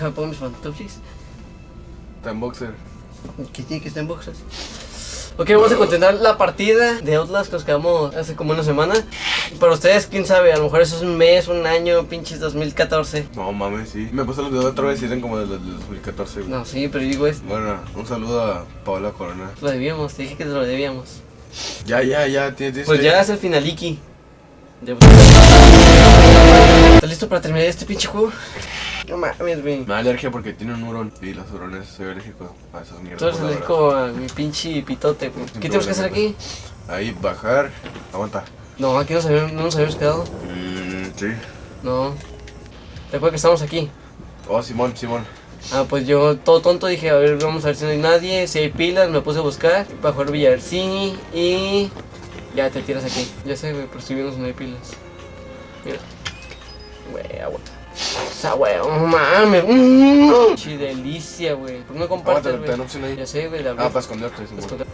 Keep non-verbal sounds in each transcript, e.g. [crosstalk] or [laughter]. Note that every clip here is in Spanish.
Déjame poner mis pantuflis. Está en boxer. ¿Qué tiene que estar en boxers? Ok, vamos a continuar la partida de Outlast que nos quedamos hace como una semana. Para ustedes, quién sabe, a lo mejor eso es un mes, un año, pinches 2014. No mames, sí. Me puse los videos otra vez y eran como desde el 2014, güey. No, sí, pero digo es. Bueno, un saludo a Paola Corona. Lo debíamos, te dije que te lo debíamos. Ya, ya, ya, tienes. Pues que- ya es el finaliki. Ya- ¿Estás listo para terminar este pinche juego? No mames, güey. Me da alergia porque tiene un hurón. Y los hurones, soy alérgico a esas mierdas. Tú eres alérgico a mi pinche pitote, güey. ¿Qué tenemos que hacer aquí? Ahí, bajar. Aguanta. No, aquí nos habíamos- no nos habíamos quedado. Mmm, sí. No. ¿Te acuerdas que estamos aquí? Oh, Simón, Simón. Ah, pues yo todo tonto dije, a ver, vamos a ver si no hay nadie, si hay pilas, me puse a buscar, para jugar Villarcini y ya te tiras aquí. Ya sé, güey, pero estoy viendo si no hay pilas. Mira. Güey, agua. Güey, no mames. Mm, chi delicia, güey. ¿Por qué no compartes, te güey? ahí. Ya sé, güey, la Ah, para esconderte, Simón. Esconder.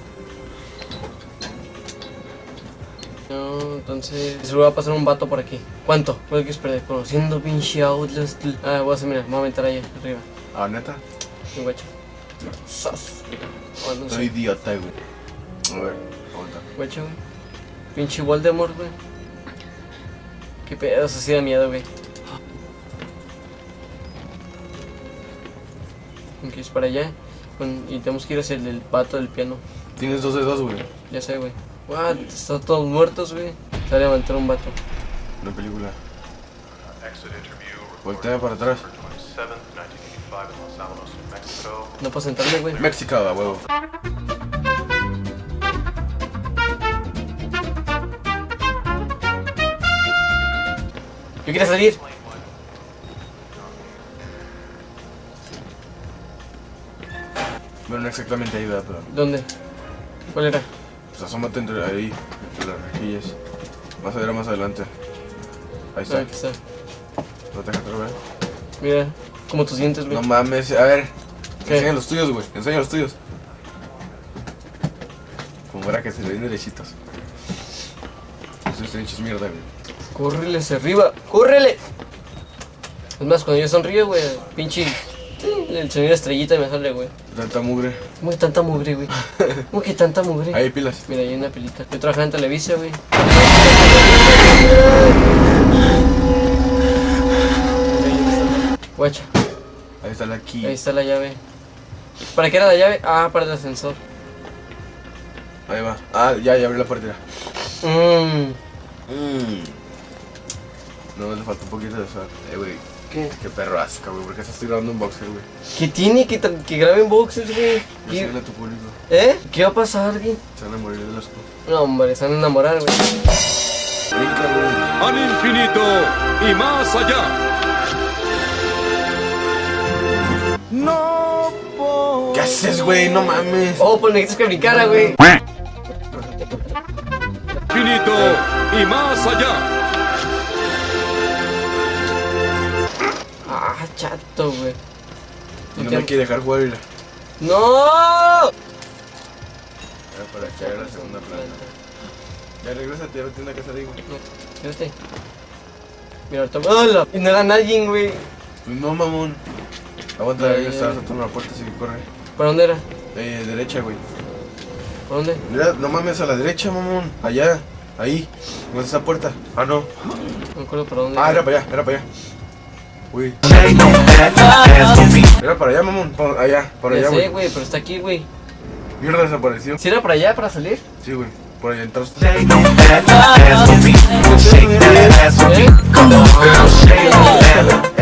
No, entonces seguro va a pasar un vato por aquí. ¿Cuánto? ¿Cuánto quieres perder? Conociendo pinche Outlast. Ah, voy a hacer, mira, me voy a aventar allá arriba. Ah, neta. Un guacho. No Soy sé. idiota, güey. A ver, aguanta. Guacho, güey. Pinche Voldemort, güey. Qué pedo, eso sí da miedo, güey. Ok, es para allá. Con- y tenemos que ir hacia el del pato del piano. Tienes dos de dos, güey. Ya sé, güey. What? Están todos muertos, güey. Se va a levantar un vato. Una película. Voltea para atrás. 27th, 1985 in Los Alamos, New Mexico. No puedo sentarme, güey. México, a huevo. Yo quería salir. No exactamente ahí, ¿verdad? Pero. ¿Dónde? ¿Cuál era? Pues asómate entre ahí, entre las rejillas. Vas a ver más adelante. Ahí está. Ah, aquí está. No te dejas ver. Mira, como tus dientes, güey. No mames, a ver. ¿Qué? Enseña los tuyos, güey. Enseña los tuyos. Como para que se le den derechitos. Esos trinches mierda, güey. Córrele hacia arriba. ¡Córrele! Es más, cuando yo sonrío, güey, pinche. El sonido estrellita me sale, güey. Tanta mugre. ¿Cómo [laughs] que tanta mugre, güey? ¿Cómo que tanta mugre? Ahí pilas. Mira, ahí hay una pelita. Yo trabajaba en Televisa, güey. Guacha, Ahí está la key. ahí está la llave. ¿Para qué era la llave? Ah, para el ascensor. Ahí va. Ah, ya, ya abrí la puerta. Mmm. Mmm. No, le falta un poquito de sal. Eh, güey. ¿Qué? Qué perro asca, güey. ¿Por qué estás grabando un boxer, güey? ¿Qué tiene que, que graben boxers, güey? ¿Qué- a tu público. ¿Eh? ¿Qué va a pasar, güey? Se van a morir de asco. No, hombre, se van a enamorar, güey. Brinca, güey. al infinito y más allá. ¿Qué haces, güey? No mames. Oh, pues necesitas que brincara, güey. Infinito y más allá. Chato, güey. Y no me quiere dejar jugar. mira. ¡No! Era para echar a la segunda planta. Ya regrésate, ya vete a una casa de ahí, güey. Fíjate. Mira, ahorita. ¡Hola! Y no era nadie, güey. Pues no, mamón. Aguanta, está, ya. saltando la puerta, así que corre. ¿Para dónde era? Eh, derecha, güey. ¿Para dónde? Mira, no mames, a la derecha, mamón. Allá, ahí. ¿Dónde está esa puerta? Ah, no. No me acuerdo para dónde. Ah, era para allá, era para allá. Uy. Era para allá, mamón. Por allá, por allá, güey. güey, pero está aquí, güey. Mierda, desapareció. ¿Si era para allá, para salir? Sí, güey. Por allá entraste. ¿Eh?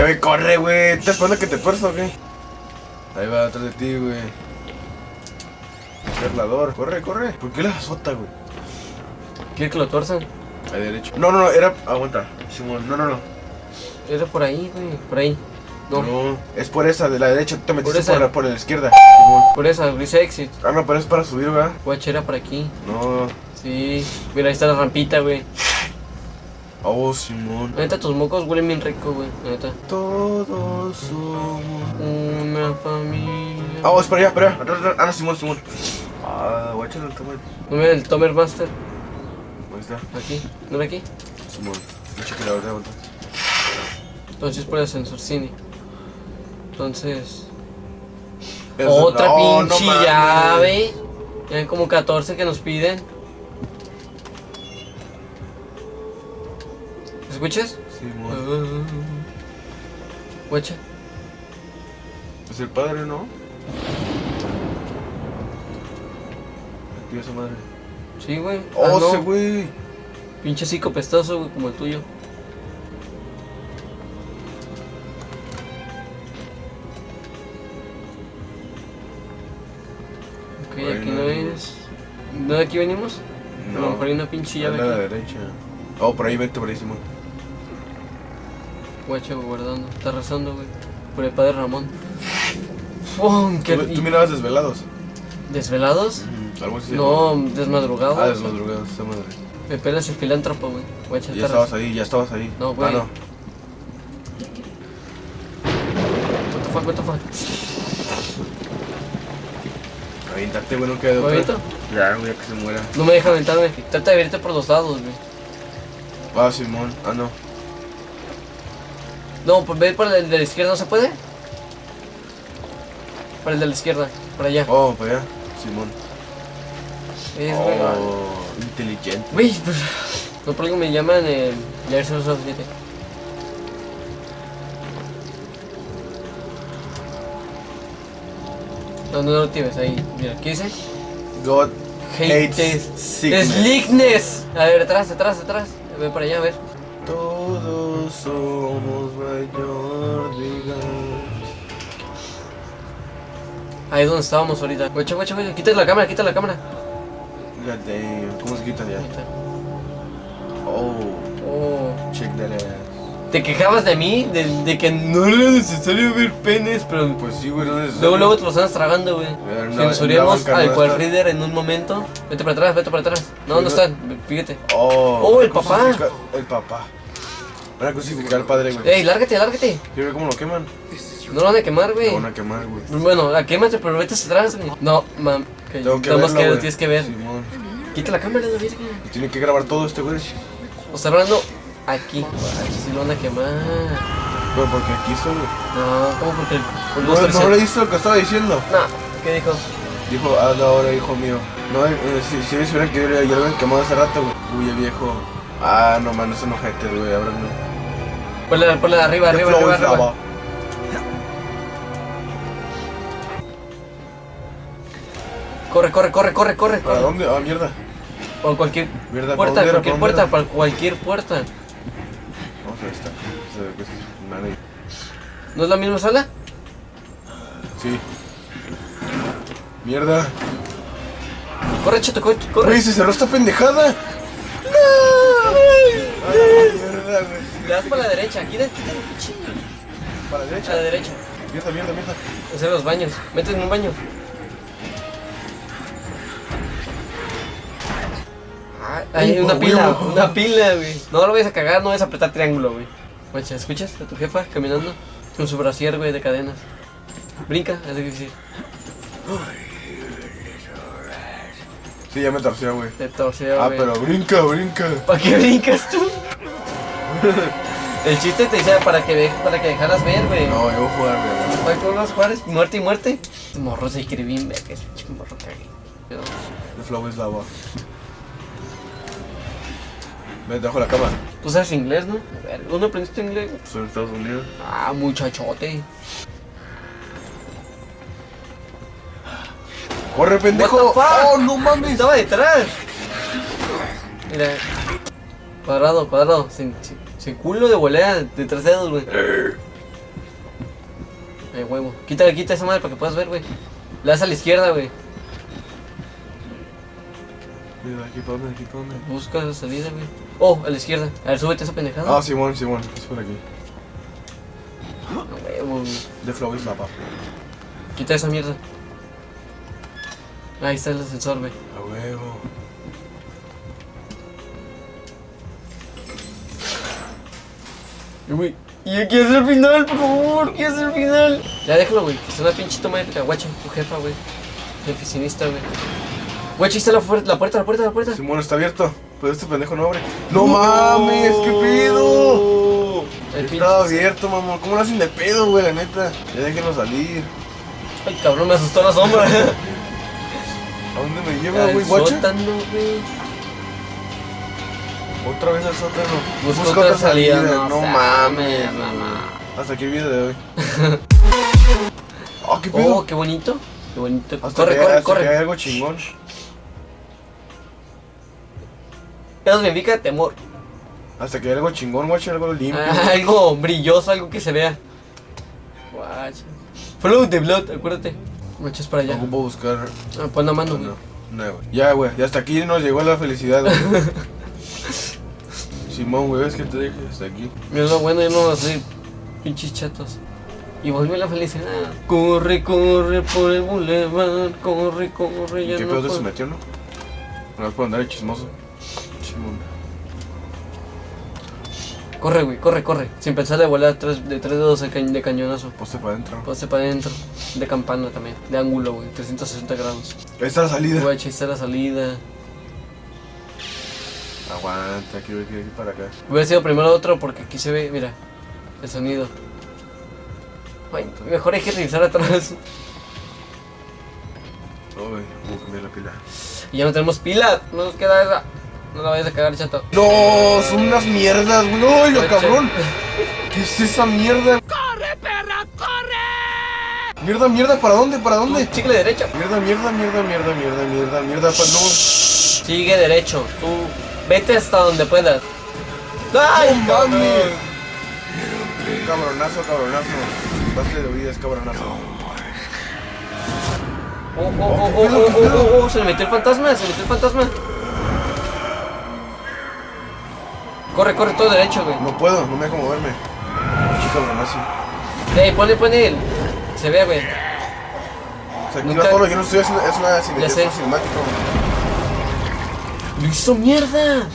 Güey, corre, güey. ¿Te esperando que te tuerza o qué? Ahí va, atrás de ti, güey. Perlador, corre, corre. ¿Por qué la azota, güey? ¿Quiere que lo tuerzan? Ahí derecho. No, no, no, era. Aguanta. Simón, no, no, no. Era por ahí, güey. Por ahí. No. No, es por esa, de la derecha. Tú te metiste esa. por, la, por la izquierda. Simón. Por esa, dice exit. Ah, no, pero es para subir, ¿verdad? Guacha, era por aquí. No. Sí. Mira, ahí está la rampita, güey. Oh, Simón. Neta, tus mocos huelen bien rico, güey. Neta. Todos somos. Una familia. Ah, oh, es para allá, para allá. Atrás, atrás. Ah, no, Simón, Simón. Ah, guáchalo, toma. No mira el Tomer Master. Ahí está. Aquí. ¿No era aquí? Simón. Cheque la verdad. Entonces por el ascensor cine. Entonces. Es- Otra no, no pinche mames. llave. Ya hay como 14 que nos piden. ¿Escuchas? Sí, mon. Guacha. Es el padre, ¿no? Activa esa madre. Sí, güey. ¡Oh, Ah, no. ese güey! Pinche cico pestoso, güey, como el tuyo. Aquí venimos? A lo mejor hay una pinche llave a la aquí. derecha. Oh, por ahí, vete por ahí, Simón. Guacha, güey, guardando. Está rezando, güey. Por el padre Ramón. ¡Fum! ¿Qué ¿Tú, tú mirabas desvelados? ¿Desvelados? Algo así. No, desmadrugados. Ah, desmadrugados, esa madre. Me pelas el filántropo, güey. Guacha, Ya estabas rezando. ahí, ya estabas ahí. No, güey. Ah, no. What the fuck, what the fuck. Aviéntate, güey, no queda de Ya, güey, que se muera. No me deja aventarme. Trata de abrirte por los lados, güey. Ah, Simón. Ah, no. No, pues ve por el de la izquierda, ¿no se puede? Por el de la izquierda, por allá. Oh, para allá. Simón. Es. Oh, inteligente. Güey, pues. No, por algo me llaman el. Ya ves los fíjate. No, no lo tienes ahí. Mira, ¿qué dice? God Hates hates sickness. Slickness. A ver, atrás, atrás, atrás. Ve para allá, a ver. Todos somos mayor, Ahí es donde estábamos ahorita. Guacha, guacha, guacha. Quita la cámara, quita la cámara. God damn. ¿Cómo se quita ya? Está. Oh, Oh. check that ass. Te quejabas de mí, de, de que no era necesario ver penes, pero Pues sí, güey, no es luego, luego te los andas tragando, güey. Censuremos al no cual reader en un momento. Vete para atrás, vete para atrás. No, ¿dónde Sí, no. están? Fíjate. Oh, Oh, el papá. El papá. Van a crucificar al padre, güey. Ey, lárgate, lárgate. ¿Sí ve cómo lo queman? No lo van a quemar, Lo güey. van a quemar, güey. Bueno, la quémate, pero vete atrás, güey. No, mam. Que Tengo que verlo, que lo tienes que ver. Simón. Quita la cámara, la. Tiene que grabar todo este, güey. O está hablando aquí. Sí lo van a quemar. Pero porque aquí güey. No, ¿cómo porque el No, no le visto lo que estaba diciendo. No, ¿qué dijo? Dijo, hazlo ahora, hijo mío. No, eh, si, si me hubieran que ya lo habían quemado hace rato, güey. Uy, el viejo. Ah, no, man, no son ojetes, güey. No. Ponle, ponle arriba, The arriba, arriba, arriba. lava. Corre, corre, corre, corre, corre. ¿Para corre. dónde? Ah, mierda. Por cualquier Mierda, ¿para puerta, cualquier ¿Para puerta, para cualquier puerta. ¿No es la misma sala? Sí. Mierda. Corre, chato, corre. corre. Güey, se cerró esta pendejada. Ay, mierda, güey. Le das para la derecha, quita, quita el. Para la A la derecha. derecha. Mierda, mierda, mierda. Hacer los baños. Métete en un baño. Hay una pila, [laughs] una pila, güey. No lo vayas a cagar, no vayas a apretar triángulo, güey. Guacha, ¿escuchas a tu jefa caminando? Con su brasier, güey, de cadenas. Brinca, es difícil. Sí, ya me torció, güey. Te torció, Ah, güey. pero brinca, brinca. ¿Para qué brincas tú? El chiste te decía para que, ve- para que dejaras ver, güey. No, yo voy a jugar, güey. ¿Para qué vas a jugar? Es Muerte y muerte. Morro se quiere bien ver que es pinche morro cague. Pero- The flow is lava. Ven, te dejo la cama. Tú sabes inglés, ¿no? A ver, ¿Dónde aprendiste inglés? Soy en Estados Unidos. Ah, muchachote. ¡Corre, pendejo! ¡Oh, no mames! Estaba detrás. Mira. Cuadrado, cuadrado. Sin, sin, sin culo de volea de tres dedos, güey. [clears throat] Eh, huevo. Quita, quita esa madre para que puedas ver, güey. Le das a la izquierda, güey. Mira, aquí para dónde, aquí para dónde. Busca la salida, güey. Oh, a la izquierda. A ver, súbete esa pendejada. Ah, Simón, Simón. Es por aquí. A huevo, güey. The flow is lava. Quita esa mierda. Ahí está el ascensor, güey. A huevo. Güey. Y aquí es el final, por favor, aquí es el final. Ya déjalo, güey, que es una pinche toma épica. Guacha, tu jefa, güey. Mi oficinista, güey. Guacha, ahí está la, la puerta, la puerta, la puerta. Simón está abierto. Pero este pendejo no abre. ¡No mames! ¡Qué pedo! Estaba abierto, mamón. ¿Cómo lo hacen de pedo, güey, la neta? Ya déjenlo salir. Ay, cabrón, me asustó la sombra. [laughs] [laughs] ¿A dónde me lleva, güey, guacha? güey. Otra vez al sótano. Busca otra salida. No, seas mames, mamá. Hasta aquí el video de hoy. [laughs] Ah, qué Oh, pedo. qué bonito. Qué bonito. Hasta corre, que, corre, hasta que hay corre. algo chingón. Eso significa temor. Hasta que hay algo chingón, guacha, algo limpio. Ah, [laughs] algo brilloso, algo que se vea. Guacha. Follow the blood, acuérdate. Muchas para allá. Ocupo buscar. Ah, pon la mano, güey. No, no, güey. Ya, güey. Ya hasta aquí nos llegó la felicidad, güey. [laughs] Simón, güey, es que te dije hasta aquí. Mira lo bueno, ya no vamos a ser pinches chatos. Y volvió la felicidad. Corre, corre por el boulevard. Corre, corre, ya ¿Qué no pedo se puedo- metió, no? No puedo andar de chismoso. Simón. Corre, güey, corre, corre. Sin pensar de volar tres, de tres dedos de, cañ- de cañonazo. Poste para adentro. Pase para adentro. De campana también. De ángulo, güey. 360 grados. Ahí está la salida. Güey, ahí está la salida. Aguanta, quiero ir, quiero ir para acá. Hubiera sido primero otro porque aquí se ve, mira, el sonido. Ay, mejor hay que revisar atrás. Güey, voy a cambiar la pila. Y ya no tenemos pilas. No nos queda esa. No la vayas a cagar, chato. No, son unas mierdas, güey. ¡Ay, lo Oye. cabrón! ¿Qué es esa mierda? ¡Corre, perra, corre! Mierda, mierda, ¿para dónde? ¿Para dónde? Chicle derecho. Mierda, mierda, mierda, mierda, mierda, mierda, mierda, pa- no. Sigue derecho. Tú vete hasta donde puedas. ¡Ay, ¡No cabrón! mames! Cabronazo, cabronazo. Base de vida es cabronazo. Oh, oh, oh, oh, oh, oh, oh, oh, se le metió el fantasma, se le metió el fantasma. Corre, corre todo derecho, güey. No puedo, no me dejo moverme. Pinche cabronazo. Ey, ponle, ponle el. Se ve, güey. Se activa Nunca- todo lo que no estoy haciendo. Es una cine- Ya es sé. un cinemático. ¡Lo hizo mierda!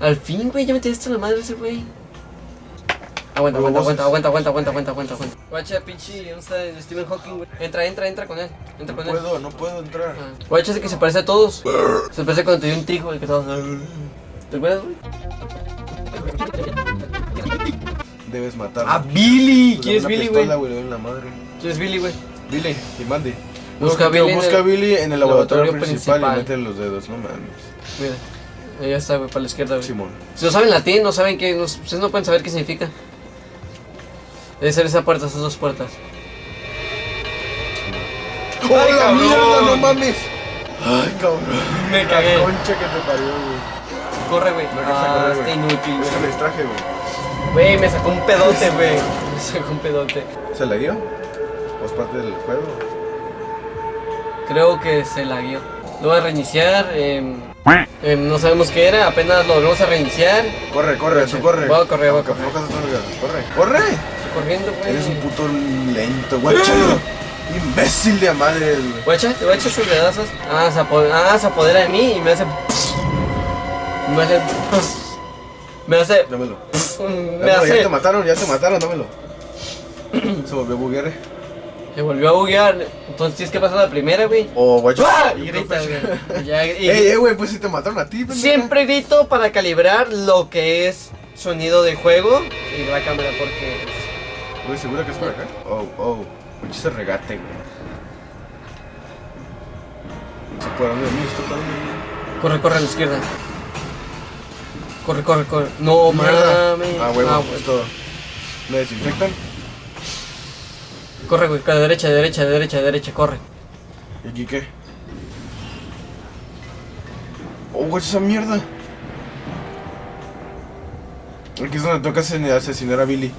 Al fin, güey, ya metiste la madre ese güey. Aguanta, aguanta, voces. aguanta, aguanta, aguanta, aguanta, aguanta, aguanta. Guacha, pinche, ¿dónde está el Stephen Hawking, güey? Entra, entra, entra con él. Entra No con él. puedo, no puedo entrar. Guacha, ese que se parece a todos. Se parece cuando te dio un tic, güey, que estabas. ¿Te acuerdas, güey? Debes matarlo. ¡Ah, Billy! ¿Quién es Billy, güey? la. ¿Quién es Billy, güey? Billy, y mande. Busca Billy en busca el Billy en el laboratorio, laboratorio principal, principal. y mete los dedos, no mames. Mira. Ya está, güey, para la izquierda, güey. Simón. Si no saben latín, no saben qué. No, ustedes no pueden saber qué significa. Debe ser esa puerta, esas dos puertas. ¡Oh, la cabrón! mierda, no mames! Ay, cabrón. Me La cagué. concha que te parió, güey. Corre, güey. No alcanza a Ah, está inútil, güey. distraje, güey. Güey, me sacó un pedote, güey. [laughs] Me sacó un pedote. ¿Se la dio? ¿O es parte del juego? Creo que se la guió. Lo voy a reiniciar. em, em, no sabemos qué era, apenas lo volvemos a reiniciar. Corre, corre, tú corre. Voy a correr, voy a correr. Corre, corre. Corriendo, güey. Eres un puto lento, guachalo. [gasps] Imbécil de madre, güey. Guacha, te voy a echar sus dedazos. Ah, se apodera, ah, se apodera de mí y me hace. Me hace. Me hace. Dámelo. Me Dámelo, ya hace. te mataron, ya te mataron, dámelo. [clears throat] Se volvió buguear. Se volvió a buguear. Entonces tienes que pasar la primera, güey. O guacho. ¡Ah! Y grita, güey. Y [laughs] ya- y- Ey, ey, güey, pues si te mataron a ti, pendeja. Siempre grito para calibrar lo que es sonido de juego y la cámara porque. Güey, ¿seguro que es por acá? Oh, oh. Mucho ese regate, güey. Se por dónde para dónde. Corre, corre a la izquierda. Corre, corre, corre. No Mierda. mames. Ah, huevo, Ah, esto. ¿Me desinfectan? Corre, güey, de derecha, de derecha, de derecha, de derecha, corre. ¿Y aquí qué? Oh, esa mierda. Aquí es donde toca asesinar a Billy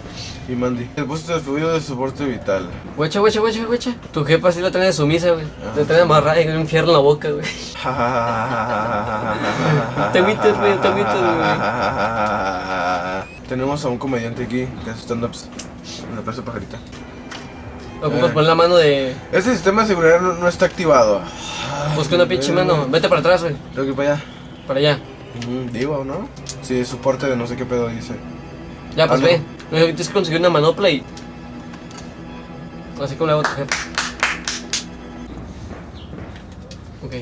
y Mandy. El puesto de fluido de soporte vital. Guacha, guacha, guacha, guacha. Tu jefa sí la trae de sumisa, güey. Ah. La trae amarrada y un infierno en la boca, güey. [laughs] Te agüitas, güey, te agüitas, Tenemos a un comediante aquí que hace stand-ups en la Plaza Pajarita. Ocupas Eh. poner la mano de. Este sistema de seguridad no, no está activado. Busca una pinche mano. Vete para atrás, güey. Tengo que ir para allá. Para allá. Digo, ¿no? Sí, soporte de no sé qué pedo dice. Ya, pues ve. No, Tienes que conseguir una manopla y. Así como le hago a tu jefe. Ok.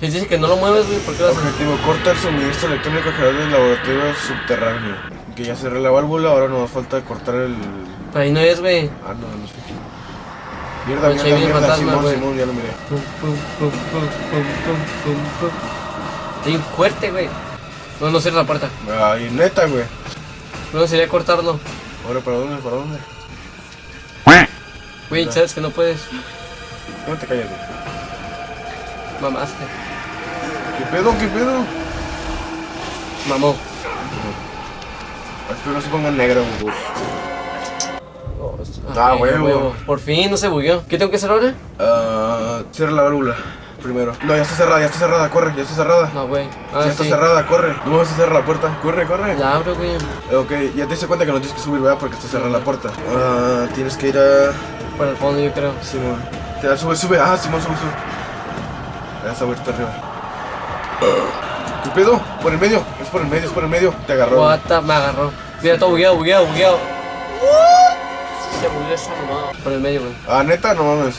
Si dice que no lo mueves, güey, ¿por qué lo haces? Objetivo, corta el suministro electrónico general del laboratorio subterráneo. Que ya cerré la válvula, ahora nos falta cortar el... Ahí no es, güey. Ah, no, no sé. Mierda, mierda, mierda, fantasma, Simón, güey. Simón, ya lo miré. Fuerte. No, no cierra la puerta. Ay, neta, güey. No sería cortarlo. Ahora, ¿para dónde? ¿Para dónde? Güey, sabes que no puedes. No te calles, güey. Mamaste. ¿Qué pedo? ¿Qué pedo? Mamó. Espero no se ponga negro, güey. Ah, Ah, huevo. Por fin, no se bugueó. ¿Qué tengo que hacer ahora? Ah, cierra la válvula primero. No, ya está cerrada, ya está cerrada, corre, ya está cerrada. No, güey. Ah, ya está sí. cerrada, corre. No vas a cerrar la puerta. Corre, corre. La abro, güey. Ok, ya te diste cuenta que no tienes que subir, ¿verdad? Porque está cerrada la puerta. Ah, tienes que ir a. Para el fondo, yo creo. Simón. Te da, sube, sube. Ah, Simón, sube, sube. Ya está vuelta arriba. ¿Qué pedo? Por el medio, es por el medio, es por el medio. Te agarró. What the- me agarró. Mira, todo bugueado, bugueado, bugueado. Esa mamada. Por el medio, güey. Ah, neta, no mames.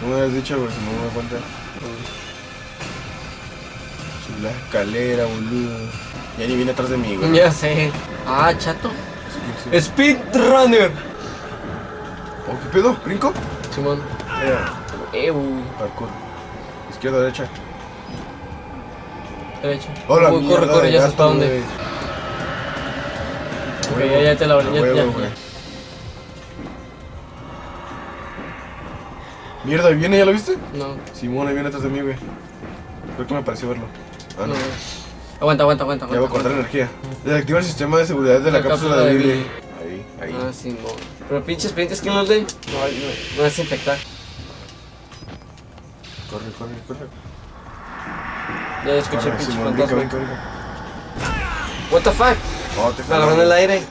No me habías dicho, güey, si no me cuenta. Sube La escalera, boludo. Ya ni viene atrás de mí, güey. Ya sé. Ah, chato. Sí, sí. Speedrunner. Oh, ¿Qué pedo? ¿Brinco? Simón. Eh, parkour. Izquierda, derecha. Derecho. Hola, Uy, corre, corre, ya sabes para dónde. Ok, ya, ya te la abrí. Ya, ya, Mierda, ¿ahí viene? ¿Ya lo viste? No, Simón, ahí viene atrás de mí, güey. Creo que me pareció verlo. Ah, no. no. Aguanta, aguanta, aguanta. Ya voy a cortar energía. Desactiva el sistema de seguridad de la, La cápsula, cápsula de Billy. Ahí, ahí. Ah, no. Pero pinches pendientes que nos de. No, no, no es infectar. Corre, corre, corre. Ya escuché el pinche Simón, fantasma. What the fuck? Oh, te Me agarró en el aire.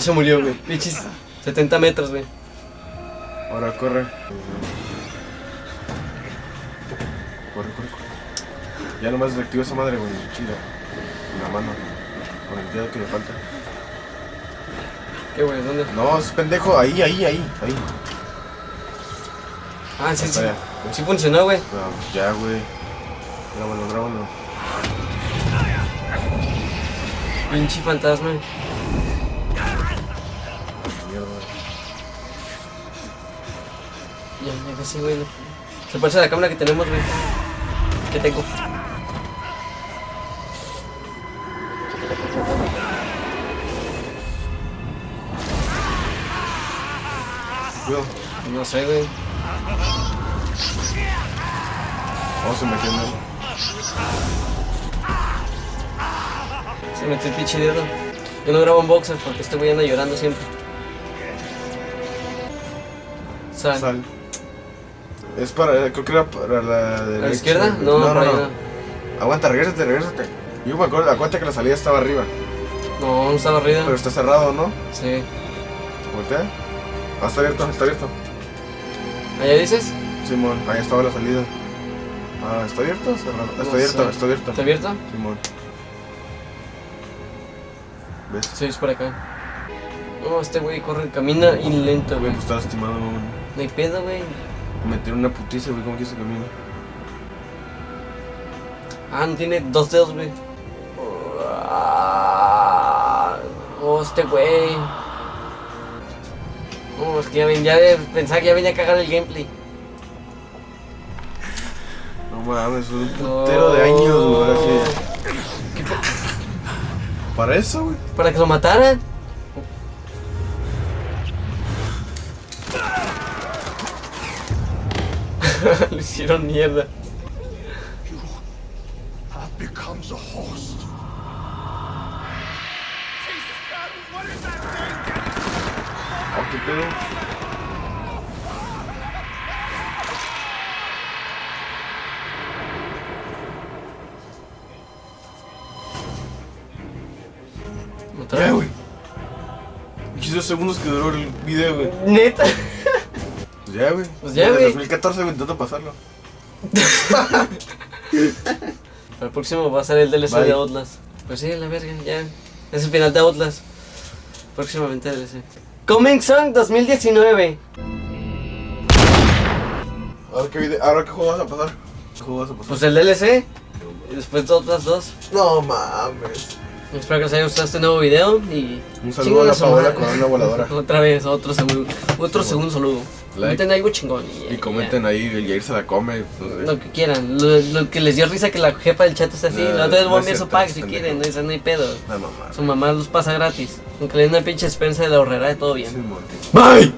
Se murió, güey. Pinches 70 metros, güey. Ahora corre. Corre, corre, corre. Ya nomás desactiva esa madre, güey. Chinga. En la mano. Con el dedo que le falta. ¿Qué, güey? ¿Dónde? No, es pendejo. Ahí, ahí, ahí. Ahí. Ah, sí, Ahí sí. ya. Sí funcionó, güey. No, ya, güey. Grábalo, grábalo. Pinche fantasma. Ya, ya casi, güey. Se parece a la cámara que tenemos, güey. Que tengo. No sé, güey. Vamos a meterlo. Se metió el pinche dedo. Yo no grabo en boxers porque este güey anda llorando siempre. Sal. Sal. Es para, creo que era para la ¿A derecha. la izquierda? No, no, no, no. Aguanta, regrésate, regrésate. Yo me acuerdo, acuérdate que la salida estaba arriba. No, no estaba arriba. Pero está cerrado, ¿no? Sí. Voltea. Ah, está abierto, está abierto. ¿Allá dices? Simón, ahí estaba la salida. Ah, ¿está abierto? Cerrado. Está No abierto, sé. está abierto. ¿Está abierto? Simón. ¿Ves? Sí, es por acá. No, este güey corre, camina y lento, Güey, güey. pues está lastimado, güey. No hay pedo, güey. Meter una putiza, güey, ¿cómo quieres que camine? Ah, no tiene dos dedos, güey. Oh, este güey. No, es que ya, ven, ya pensaba que ya venía a cagar el gameplay. No mames, un putero de años, güey. así. ¿Qué pe- Para eso, güey. ¿Para que lo mataran? [laughs] lo hicieron mierda. qué pedo. ¿Mataron? Ya, güey. 15 segundos que duró el video, güey. Neta. Ya, güey. Pues ya, güey. 2014 güey, intento pasarlo. [laughs] Para el próximo va a ser el DLC Bye. de Outlast. Pues sí, la verga, ya. Es el final de Outlast. Próximamente DLC. Coming Song 2019. Ahora qué, video- ahora qué juego vas a pasar. ¿Qué juego vas a pasar? Pues el DLC. Y después de otras dos. No mames. Espero que les haya gustado este nuevo video y... Un saludo a la Paola con una voladora. [laughs] Otra vez, otro segundo, otro segundo saludo. Comenten algo chingón. Y comenten ahí, el Jair se la come. Lo que quieran, lo, lo que les dio risa que la jefa del chat está así. No, la otra vez voy a enviar su pack si quieren, no, no hay pedo. La mamá. Su mamá los pasa gratis. Aunque le den una pinche despensa de la ahorrera, todo bien. Bye.